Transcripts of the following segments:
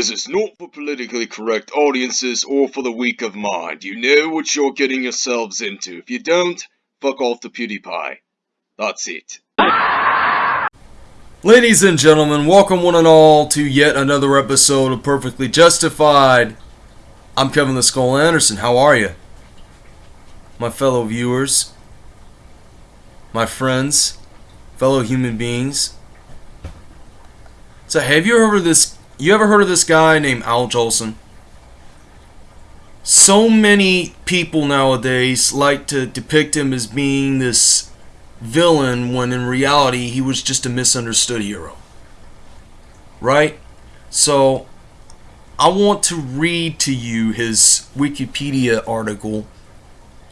This is not for politically correct audiences or for the weak of mind. You know what you're getting yourselves into. If you don't, fuck off to PewDiePie. That's it. Ladies and gentlemen, welcome one and all to yet another episode of Perfectly Justified. I'm Kevin the Skull Anderson. How are you? My fellow viewers, my friends, fellow human beings. So, have you heard of this? You ever heard of this guy named Al Jolson? So many people nowadays like to depict him as being this villain when in reality he was just a misunderstood hero. Right? So, I want to read to you his Wikipedia article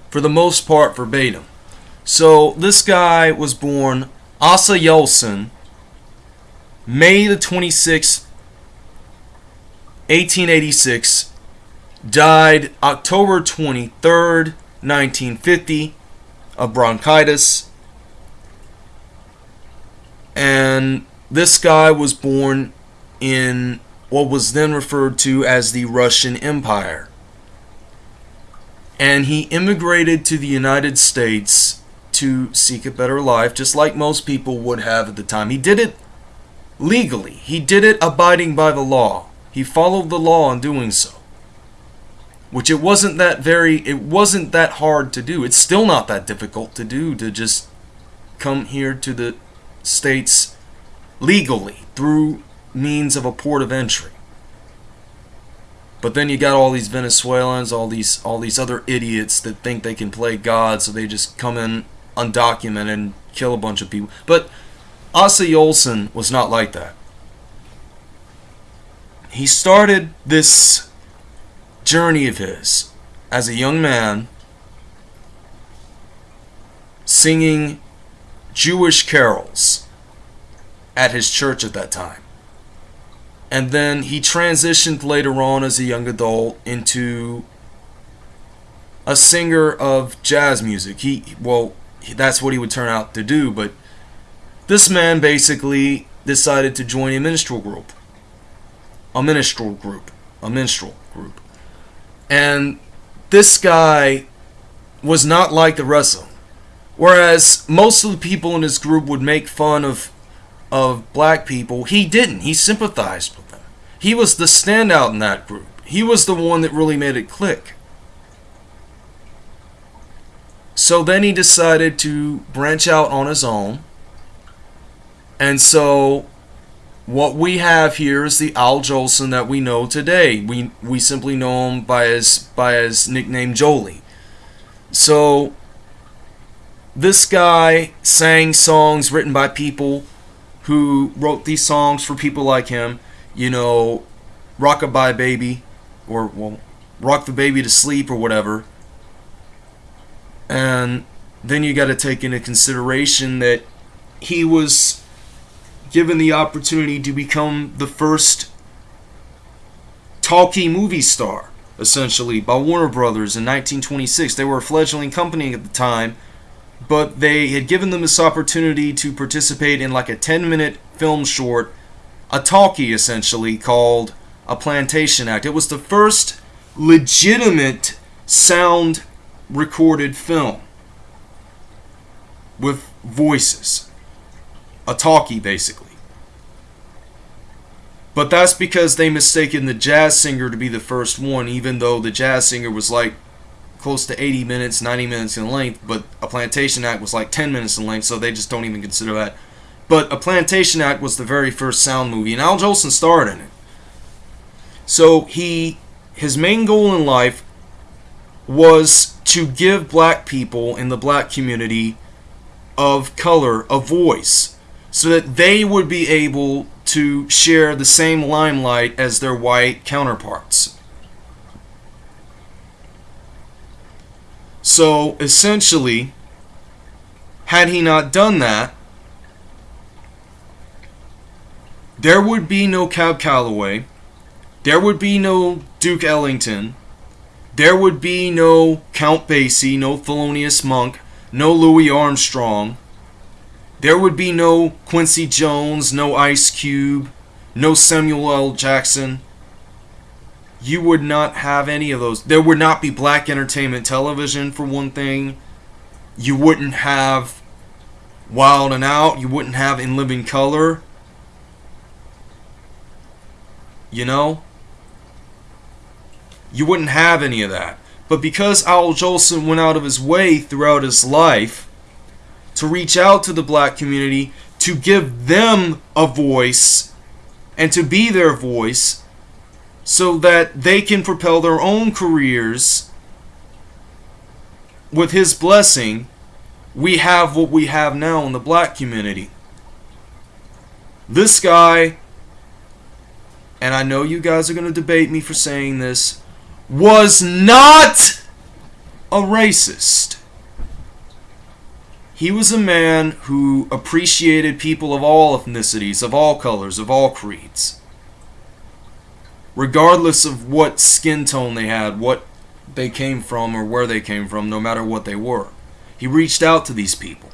for the most part verbatim. So, this guy was born Asa Yoelson, May the 26th, 1886, died October 23rd, 1950, of bronchitis. And this guy was born in what was then referred to as the Russian Empire. And he immigrated to the United States to seek a better life, just like most people would have at the time. He did it legally, he did it abiding by the law. He followed the law in doing so. Which it wasn't that very, it wasn't that hard to do. It's still not that difficult to do to just come here to the States legally through means of a port of entry. But then you got all these Venezuelans, all these all these other idiots that think they can play God, so they just come in undocumented and kill a bunch of people. But Asa Yoelson was not like that. He started this journey of his as a young man singing Jewish carols at his church at that time. And then he transitioned later on as a young adult into a singer of jazz music. He well, that's what he would turn out to do. But this man basically decided to join a minstrel group. A minstrel group. A minstrel group. And this guy was not like the rest of them. Whereas most of the people in his group would make fun of of black people, he didn't. He sympathized with them. He was the standout in that group. He was the one that really made it click. So then he decided to branch out on his own. And so what we have here is the Al Jolson that we know today. We we simply know him by his by his nickname Jolie. So this guy sang songs written by people who wrote these songs for people like him. You know, Rockabye Baby, or well, Rock the Baby to Sleep or whatever. And then you got to take into consideration that he was given the opportunity to become the first talkie movie star, essentially, by Warner Brothers in 1926. They were a fledgling company at the time, but they had given them this opportunity to participate in like a 10 minute film short, a talkie essentially, called A Plantation Act. It was the first legitimate sound recorded film with voices. A talkie, basically. But that's because they mistaken the jazz singer to be the first one, even though the jazz singer was like close to 80 minutes, 90 minutes in length, but A Plantation Act was like 10 minutes in length, so they just don't even consider that. But A Plantation Act was the very first sound movie, and Al Jolson starred in it. So he, his main goal in life was to give black people in the black community of color a voice so that they would be able to share the same limelight as their white counterparts. So essentially, had he not done that, there would be no Cab Calloway, there would be no Duke Ellington, there would be no Count Basie, no Thelonious Monk, no Louis Armstrong. There would be no Quincy Jones, no Ice Cube, no Samuel L. Jackson, you would not have any of those. There would not be black entertainment television, for one thing. You wouldn't have Wild and Out. You wouldn't have In Living Color. You know? You wouldn't have any of that. But because Al Jolson went out of his way throughout his life to reach out to the black community, to give them a voice, and to be their voice, so that they can propel their own careers with his blessing, we have what we have now in the black community. This guy, and I know you guys are going to debate me for saying this, was not a racist. He was a man who appreciated people of all ethnicities, of all colors, of all creeds regardless of what skin tone they had, what they came from, or where they came from, no matter what they were. He reached out to these people.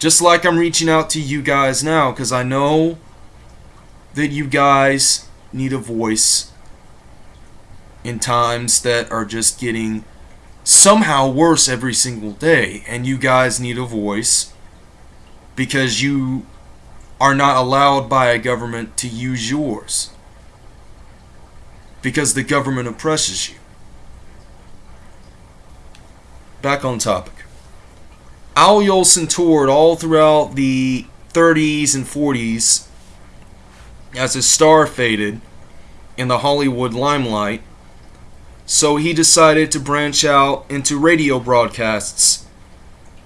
Just like I'm reaching out to you guys now, because I know that you guys need a voice in times that are just getting somehow worse every single day, and you guys need a voice because you are not allowed by a government to use yours because the government oppresses you. Back on topic. Al Jolson toured all throughout the 30s and 40s as his star faded in the Hollywood limelight, so he decided to branch out into radio broadcasts.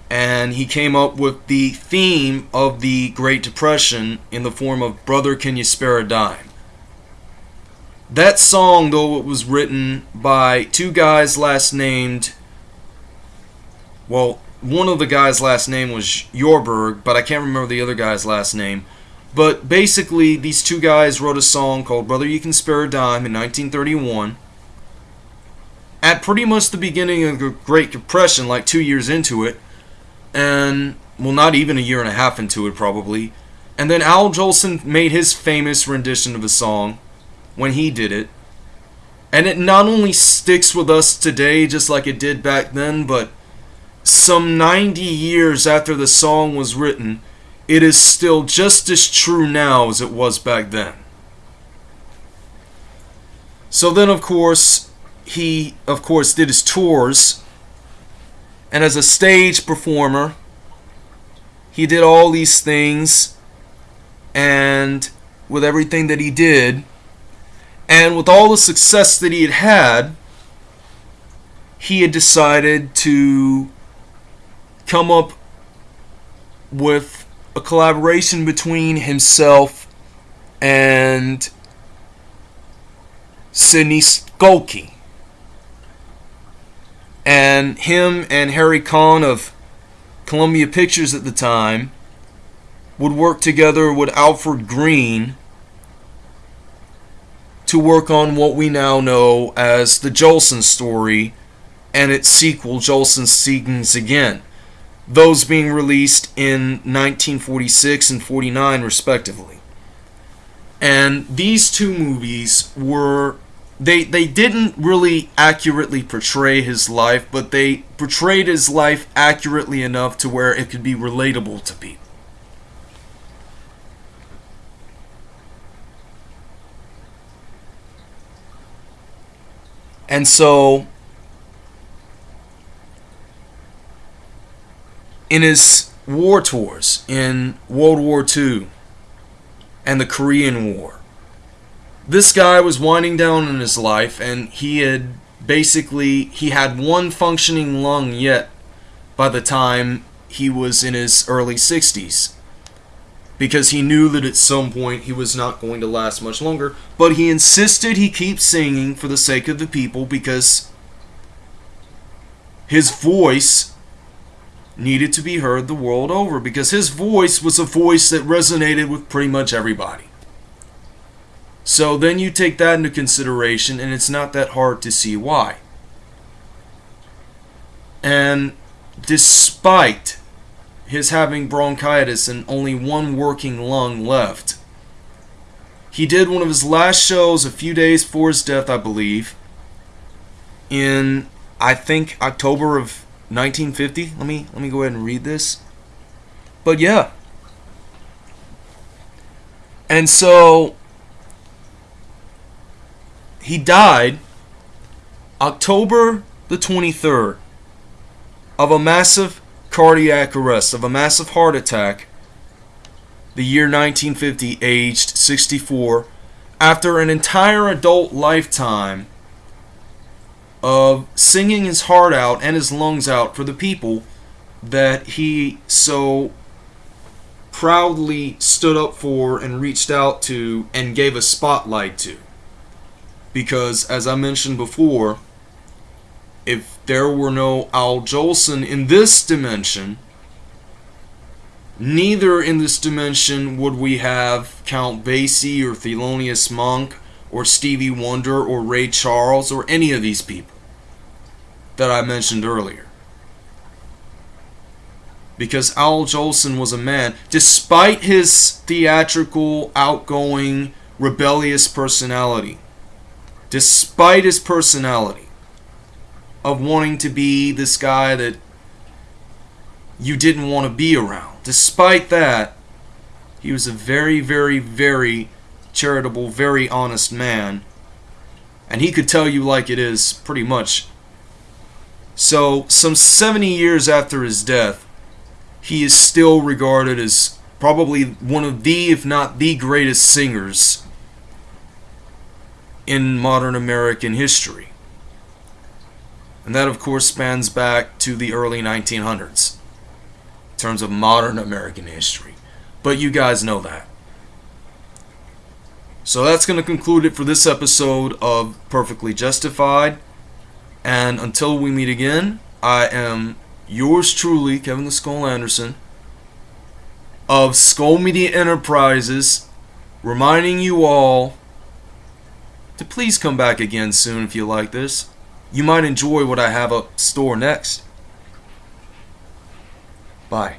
And he came up with the theme of the Great Depression in the form of Brother Can You Spare a Dime? That song, though it was written by two guys last named, well, one of the guys' last name was Yorberg, but I can't remember the other guy's last name. But basically, these two guys wrote a song called Brother You Can Spare a Dime in 1931. At pretty much the beginning of the Great Depression, like two years into it, and, well, not even a year and a half into it, probably. And then Al Jolson made his famous rendition of the song when he did it. And it not only sticks with us today just like it did back then, but some 90 years after the song was written, it is still just as true now as it was back then. So then, of course, he, of course, did his tours. And as a stage performer, he did all these things. And with everything that he did, and with all the success that he had had, he had decided to come up with a collaboration between himself and Sidney Skolsky. And him and Harry Cohn of Columbia Pictures at the time would work together with Alfred Green to work on what we now know as the Jolson story and its sequel, Jolson Sings Again, those being released in 1946 and 49 respectively. And these two movies were they they didn't really accurately portray his life, but they portrayed his life accurately enough to where it could be relatable to people. And so, in his war tours in World War II and the Korean War, this guy was winding down in his life and he had basically he had one functioning lung yet by the time he was in his early 60s because he knew that at some point he was not going to last much longer. But he insisted he keep singing for the sake of the people because his voice needed to be heard the world over because his voice was a voice that resonated with pretty much everybody. So then you take that into consideration, and it's not that hard to see why. And despite his having bronchitis and only one working lung left. he did one of his last shows a few days before his death, I believe, in I think October of 1950. Let me let me go ahead and read this. But yeah. And so he died October the 23rd of a massive cardiac arrest, of a massive heart attack, the year 1950, aged 64, after an entire adult lifetime of singing his heart out and his lungs out for the people that he so proudly stood up for and reached out to and gave a spotlight to. Because, as I mentioned before, if there were no Al Jolson in this dimension, neither in this dimension would we have Count Basie or Thelonious Monk or Stevie Wonder or Ray Charles or any of these people that I mentioned earlier. Because Al Jolson was a man, despite his theatrical, outgoing, rebellious personality, despite his personality of wanting to be this guy that you didn't want to be around, despite that, he was a very, very, very charitable, very honest man. And he could tell you like it is, pretty much. So, some 70 years after his death, he is still regarded as probably one of the, if not the greatest singers in modern American history. And that, of course, spans back to the early 1900s in terms of modern American history. But you guys know that. So that's going to conclude it for this episode of Perfectly Justified. And until we meet again, I am yours truly, Kevin the Skull Anderson, of Skull Media Enterprises, reminding you all to please come back again soon if you like this. You might enjoy what I have up store next. Bye.